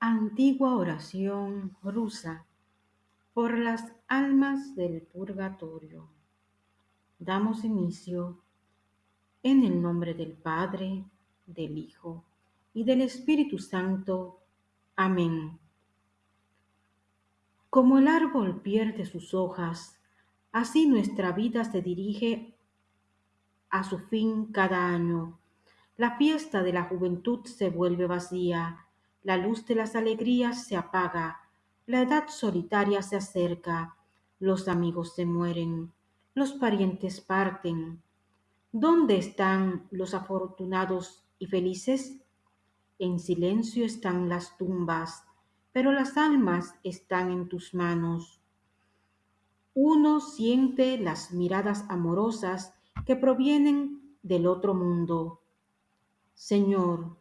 Antigua oración rusa por las almas del purgatorio. Damos inicio en el nombre del Padre, del Hijo y del Espíritu Santo. Amén. Como el árbol pierde sus hojas, así nuestra vida se dirige a su fin cada año. La fiesta de la juventud se vuelve vacía la luz de las alegrías se apaga, la edad solitaria se acerca, los amigos se mueren, los parientes parten. ¿Dónde están los afortunados y felices? En silencio están las tumbas, pero las almas están en tus manos. Uno siente las miradas amorosas que provienen del otro mundo. Señor,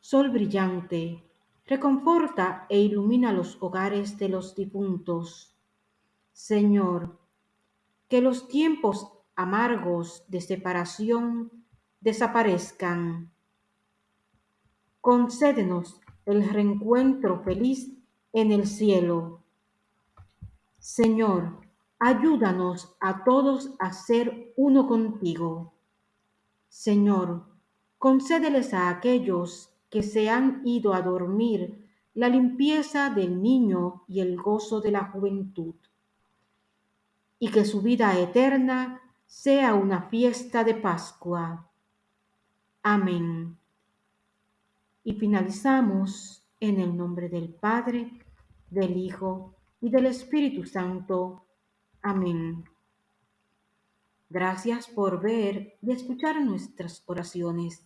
Sol brillante, reconforta e ilumina los hogares de los difuntos. Señor, que los tiempos amargos de separación desaparezcan. Concédenos el reencuentro feliz en el cielo. Señor, ayúdanos a todos a ser uno contigo. Señor, concédeles a aquellos que se han ido a dormir la limpieza del niño y el gozo de la juventud, y que su vida eterna sea una fiesta de Pascua. Amén. Y finalizamos en el nombre del Padre, del Hijo y del Espíritu Santo. Amén. Gracias por ver y escuchar nuestras oraciones.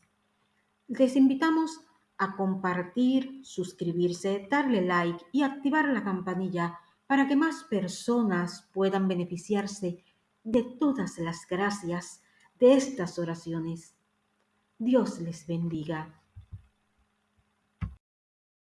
Les invitamos a compartir, suscribirse, darle like y activar la campanilla para que más personas puedan beneficiarse de todas las gracias de estas oraciones. Dios les bendiga.